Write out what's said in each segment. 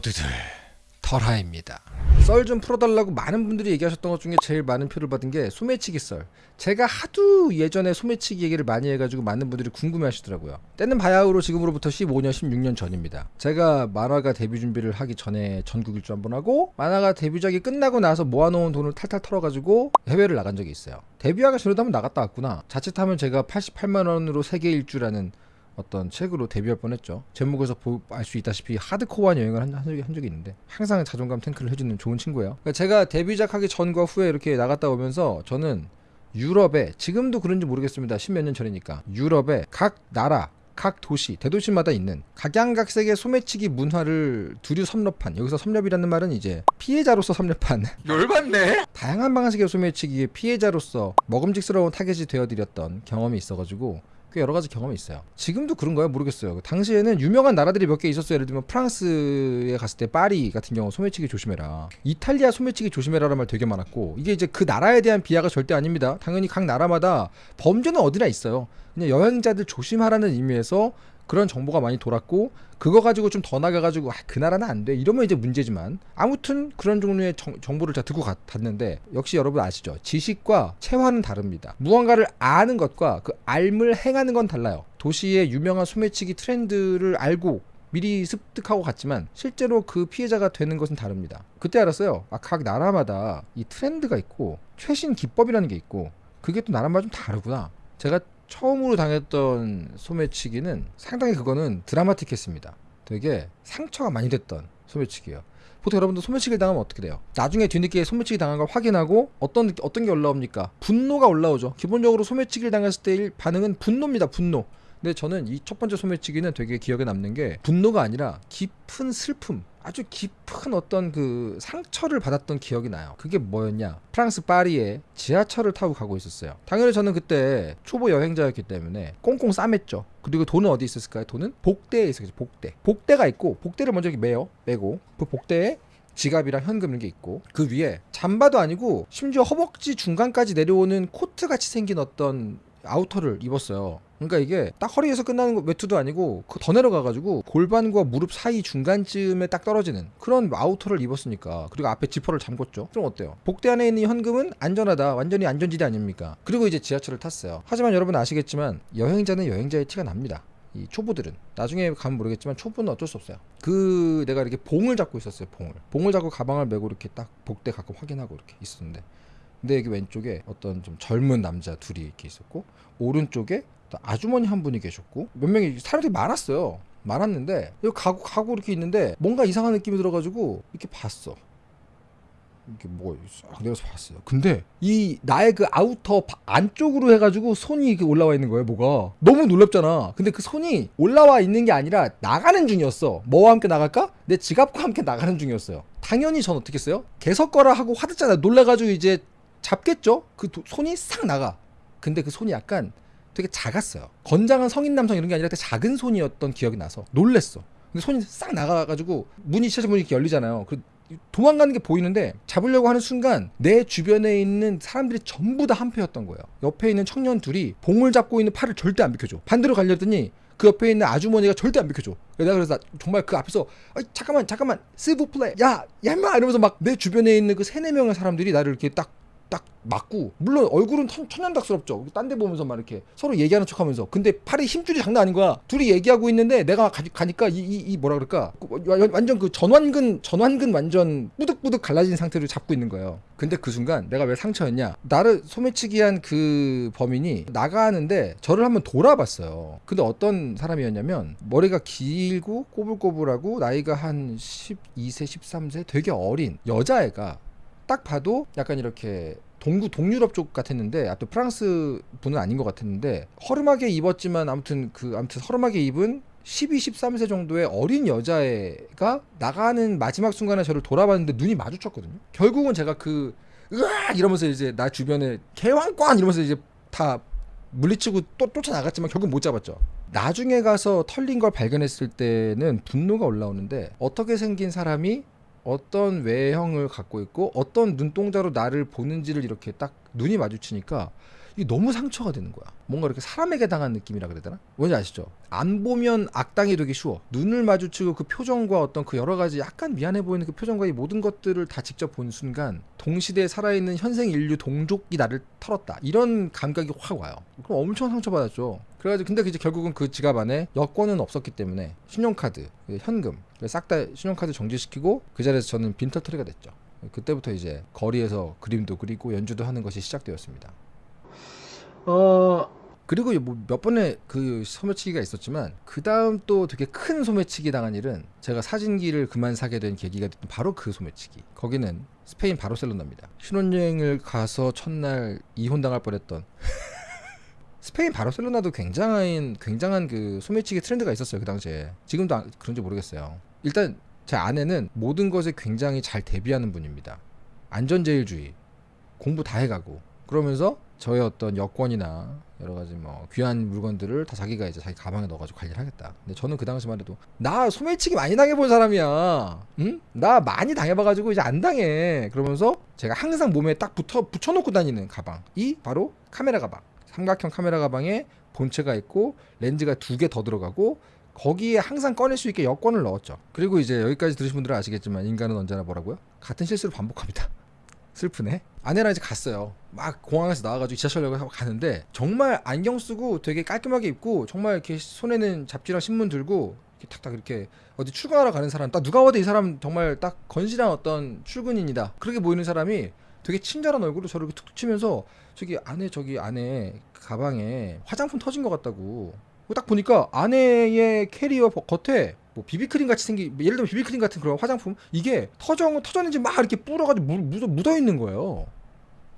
모두들 털하입니다. 썰 좀 풀어달라고 많은 분들이 얘기하셨던 것 중에 제일 많은 표를 받은 게 소매치기 썰. 제가 하도 예전에 소매치기 얘기를 많이 해가지고 많은 분들이 궁금해하시더라고요. 때는 바야흐로 지금으로부터 15년, 16년 전입니다. 제가 만화가 데뷔 준비를 하기 전에 전국 일주 한 번 하고 만화가 데뷔작이 끝나고 나서 모아놓은 돈을 탈탈 털어가지고 해외를 나간 적이 있어요. 데뷔하기 전에도 한번 나갔다 왔구나. 자칫하면 제가 88만 원으로 세계 일주라는 어떤 책으로 데뷔할 뻔했죠. 제목에서 알 수 있다시피 하드코어한 여행을 한, 한, 적이, 있는데 항상 자존감 탱크를 해주는 좋은 친구예요. 그러니까 제가 데뷔작 하기 전과 후에 이렇게 나갔다 오면서 저는 유럽에 지금도 그런지 모르겠습니다. 십몇 년 전이니까 유럽에 각 나라 각 도시, 대도시마다 있는 각양각색의 소매치기 문화를 두류 섭렵한 여기서 섭렵이라는 말은 이제 피해자로서 섭렵한 열받네. 다양한 방식의 소매치기의 피해자로서 먹음직스러운 타겟이 되어드렸던 경험이 있어가지고 꽤 여러 가지 경험이 있어요. 지금도 그런가요? 모르겠어요. 그 당시에는 유명한 나라들이 몇 개 있었어요. 예를 들면 프랑스에 갔을 때 파리 같은 경우 소매치기 조심해라. 이탈리아 소매치기 조심해라라는 말 되게 많았고 이게 이제 그 나라에 대한 비하가 절대 아닙니다. 당연히 각 나라마다 범죄는 어디나 있어요. 그냥 여행자들 조심하라는 의미에서 그런 정보가 많이 돌았고 그거 가지고 좀 더 나가가지고 아, 그 나라는 안 돼. 이러면 이제 문제지만 아무튼 그런 종류의 정, 보를 제가 듣고 갔는데 역시 여러분 아시죠? 지식과 체화는 다릅니다. 무언가를 아는 것과 그 알을 행하는 건 달라요. 도시의 유명한 소매치기 트렌드를 알고 미리 습득하고 갔지만 실제로 그 피해자가 되는 것은 다릅니다. 그때 알았어요. 아, 각 나라마다 이 트렌드가 있고 최신 기법이라는 게 있고 그게 또 나라마다 좀 다르구나. 제가 처음으로 당했던 소매치기는 상당히 그거는 드라마틱했습니다. 되게 상처가 많이 됐던 소매치기예요. 보통 여러분들 소매치기를 당하면 어떻게 돼요? 나중에 뒤늦게 소매치기 당한 걸 확인하고 어떤 어떤 게 올라옵니까? 분노가 올라오죠. 기본적으로 소매치기를 당했을 때 반응은 분노입니다. 분노. 근데 저는 이 첫 번째 소매치기는 되게 기억에 남는 게 분노가 아니라 깊은 슬픔, 아주 깊은 어떤 그 상처를 받았던 기억이 나요. 그게 뭐였냐? 프랑스 파리에 지하철을 타고 가고 있었어요. 당연히 저는 그때 초보 여행자였기 때문에 꽁꽁 싸맸죠. 그리고 돈은 어디 있었을까요? 돈은 복대에 있었죠. 복대. 복대가 있고 복대를 먼저 매요. 매고 그 복대에 지갑이랑 현금 이런 게 있고 그 위에 잠바도 아니고 심지어 허벅지 중간까지 내려오는 코트 같이 생긴 어떤 아우터를 입었어요. 그러니까 이게 딱 허리에서 끝나는 외투도 아니고 그더 내려가가지고 골반과 무릎 사이 중간쯤에 딱 떨어지는 그런 아우터를 입었으니까 그리고 앞에 지퍼를 잠궜죠. 좀 어때요? 복대 안에 있는 현금은 안전하다. 완전히 안전지대 아닙니까? 그리고 이제 지하철을 탔어요. 하지만 여러분 아시겠지만 여행자는 여행자의 티가 납니다. 이 초보들은 나중에 가면 모르겠지만 초보는 어쩔 수 없어요. 그 내가 이렇게 봉을 잡고 있었어요. 봉을 봉을 잡고 가방을 메고 이렇게 딱 복대 가끔 확인하고 이렇게 있었는데 근데 여기 왼쪽에 어떤 좀 젊은 남자 둘이 이렇게 있었고 오른쪽에 아주머니 한 분이 계셨고 몇 명이 사람들이 많았어요. 많았는데 여기 가고 가고 이렇게 있는데 뭔가 이상한 느낌이 들어가지고 이렇게 봤어. 이게 뭐가 싹 내려서 봤어요. 근데 이 나의 그 outer 안쪽으로 해가지고 손이 이렇게 올라와 있는 거예요. 뭐가 너무 놀랍잖아. 근데 그 손이 올라와 있는 게 아니라 나가는 중이었어. 뭐와 함께 나갈까? 내 지갑과 함께 나가는 중이었어요. 당연히 전 어떻게 했어요? 게 섰거라 하고 화들짝 놀라가지고 이제 잡겠죠? 그 도, 손이 싹 나가. 근데 그 손이 약간 되게 작았어요. 건장한 성인 남성 이런 게 아니라 작은 손이었던 기억이 나서 놀랬어. 근데 손이 싹 나가가지고 문이 시차문 이렇게 열리잖아요. 그 도망가는 게 보이는데 잡으려고 하는 순간 내 주변에 있는 사람들이 전부 다 한패였던 거예요. 옆에 있는 청년 둘이 봉을 잡고 있는 팔을 절대 안 비켜줘. 반대로 가려더니 그 옆에 있는 아주머니가 절대 안 비켜줘. 내가 그래서 정말 그 앞에서 잠깐만 잠깐만 스부 플레이 야야 임마 이러면서 막 내 주변에 있는 그 세네 명의 사람들이 나를 이렇게 딱 딱 맞고 물론 얼굴은 천, 천연덕스럽죠. 딴 데 보면서 막 이렇게 서로 얘기하는 척 하면서 근데 팔에 힘줄이 장난 아닌 거야. 둘이 얘기하고 있는데 내가 가, 가 니까 이, 이, 이 뭐라 그럴까 완전 그 전완근 전완근 완전 뿌득뿌득 갈라진 상태로 잡고 있는 거예요. 근데 그 순간 내가 왜 상처였냐? 나를 소매치기한 그 범인이 나가는데 저를 한번 돌아봤어요. 근데 어떤 사람이었냐면 머리가 길고 꼬불꼬불하고 나이가 한 12세 13세 되게 어린 여자애가 딱 봐도 약간 이렇게 동구 동유럽 쪽 같았는데 아또 프랑스 분은 아닌 것 같았는데 허름하게 입었지만 아무튼 그 아무튼 허름하게 입은 12, 13세 정도의 어린 여자애가 나가는 마지막 순간에 저를 돌아봤는데 눈이 마주쳤거든요. 결국은 제가 그 으악 이러면서 이제 나 주변에 개왕관 이러면서 이제 다 물리치고 또 쫓아나갔지만 결국 못 잡았죠. 나중에 가서 털린 걸 발견했을 때는 분노가 올라오는데 어떻게 생긴 사람이 어떤 외형을 갖고 있고 어떤 눈동자로 나를 보는지를 이렇게 딱 눈이 마주치니까 이게 너무 상처가 되는 거야. 뭔가 이렇게 사람에게 당한 느낌이라 그래야 되나? 뭔지 아시죠? 안 보면 악당이 되기 쉬워. 눈을 마주치고 그 표정과 어떤 그 여러 가지 약간 미안해 보이는 그 표정과 이 모든 것들을 다 직접 본 순간 동시대에 살아있는 현생 인류 동족이 나를 털었다. 이런 감각이 확 와요. 그럼 엄청 상처받았죠. 그래가지고 근데 이제 결국은 그 지갑 안에 여권은 없었기 때문에 신용카드, 그 현금 싹 다 신용카드 정지시키고 그 자리에서 저는 빈털터리가 됐죠. 그때부터 이제 거리에서 그림도 그리고 연주도 하는 것이 시작되었습니다. 어 그리고 뭐몇 번의 그 소매치기가 있었지만 그 다음 또 되게 큰 소매치기 당한 일은 제가 사진기를 그만 사게 된 계기가 됐던 바로 그 소매치기. 거기는 스페인 바르셀로나입니다. 신혼여행을 가서 첫날 이혼당할 뻔했던 스페인 바르셀로나도 굉장한 굉장한 그 소매치기 트렌드가 있었어요 그 당시에. 지금도 아- 그런지 모르겠어요. 일단 제 아내는 모든 것에 굉장히 잘 대비하는 분입니다. 안전제일주의, 공부 다 해가고 그러면서 저의 어떤 여권이나 여러 가지 뭐 귀한 물건들을 다 자기가 이제 자기 가방에 넣어가지고 관리를 하겠다. 근데 저는 그 당시만 해도 나 소매치기 많이 당해본 사람이야. 응? 나 많이 당해봐가지고 이제 안 당해. 그러면서 제가 항상 몸에 딱 붙어 붙여놓고 다니는 가방이 바로 카메라 가방. 삼각형 카메라 가방에 본체가 있고 렌즈가 두 개 더 들어가고 거기에 항상 꺼낼 수 있게 여권을 넣었죠. 그리고 이제 여기까지 들으신 분들은 아시겠지만 인간은 언제나 뭐라고요? 같은 실수를 반복합니다. 슬프네. 아내랑 이제 갔어요. 막 공항에서 나와가지고 지하철역을 가는데 정말 안경 쓰고 되게 깔끔하게 입고 정말 이렇게 손에는 잡지랑 신문 들고 이렇게 탁탁 이렇게 어디 출근하러 가는 사람 딱 누가 봐도 이 사람 정말 딱 건실한 어떤 출근인이다. 그렇게 보이는 사람이 되게 친절한 얼굴로 저를 툭툭 치면서 저기 안에 저기 안에 가방에 화장품 터진 것 같다고 딱 보니까 안에의 캐리어 버- 겉에 뭐 비비크림 같이 생긴 예를 들면 비비크림 같은 그런 화장품 이게 터져 터졌는지 막 이렇게 불어가지고 물, 묻어, 묻어 있는 거예요.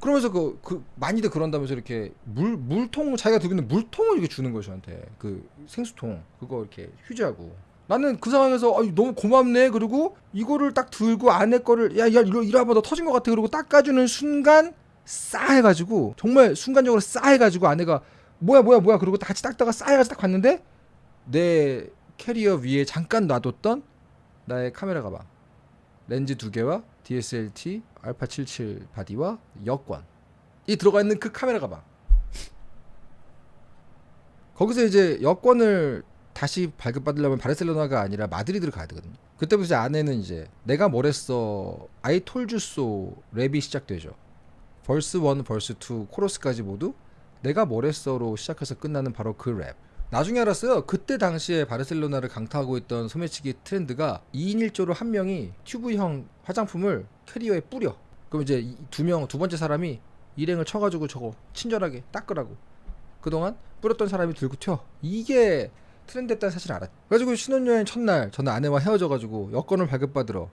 그러면서 그, 그 많이들 그런다면서 이렇게 물 물통 자기가 들고 있는 물통을 이렇게 주는 거예요 저한테. 그 생수통. 그거 이렇게 휴지하고. 나는 그 상황에서 아유, 너무 고맙네. 그리고 이거를 딱 들고 안에 거를 야야 이거 이리 와봐. 너 터진 것 같아. 그리고 닦아주는 순간 싸 해가지고 정말 순간적으로 싸 해가지고 아내가 뭐야 뭐야 뭐야 그러고 다 같이 닦다가 싸해가지고 딱 봤는데 내 캐리어 위에 잠깐 놔뒀던 나의 카메라 가방 렌즈 두 개와 DSLT 알파 77 body와 여권 이 들어가 있는 그 카메라 가방 거기서 이제 여권을 다시 발급받으려면 바르셀로나가 아니라 마드리드를 가야 되거든요. 그때부터 이제 아내는 이제 내가 뭐랬어 so 랩이 시작되죠. verse 1, verse 2, 코러스까지 모두 내가 뭐랬어로 시작해서 끝나는 바로 그 랩. 나중에 알았어요. 그때 당시에 바르셀로나를 강타하고 있던 소매치기 트렌드가 2인 1조로 한 명이 튜브형 화장품을 캐리어에 뿌려. 그럼 이제 두 명, 두 번째 사람이 일행을 쳐가지고 저거 친절하게 닦으라고. 그동안 뿌렸던 사람이 들고 튀어. 이게 트렌드였다는 사실을 알았죠. 그래가지고 신혼여행 첫날 저는 아내와 헤어져가지고 여권을 발급받으러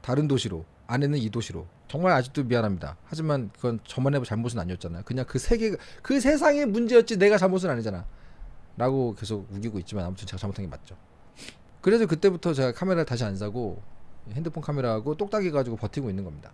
다른 도시로 아내는 이 도시로 정말 아직도 미안합니다. 하지만 그건 저만의 잘못은 아니었잖아요. 그냥 그 세계 그 세상의 문제였지 내가 잘못은 아니잖아. 라고 계속 우기고 있지만 아무튼 제가 잘못한 게 맞죠. 그래서 그때부터 제가 카메라를 다시 안 사고 핸드폰 카메라하고 똑딱이 가지고 버티고 있는 겁니다.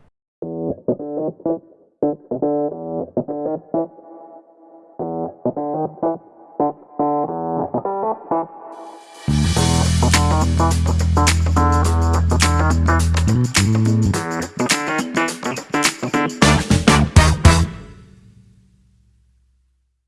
Música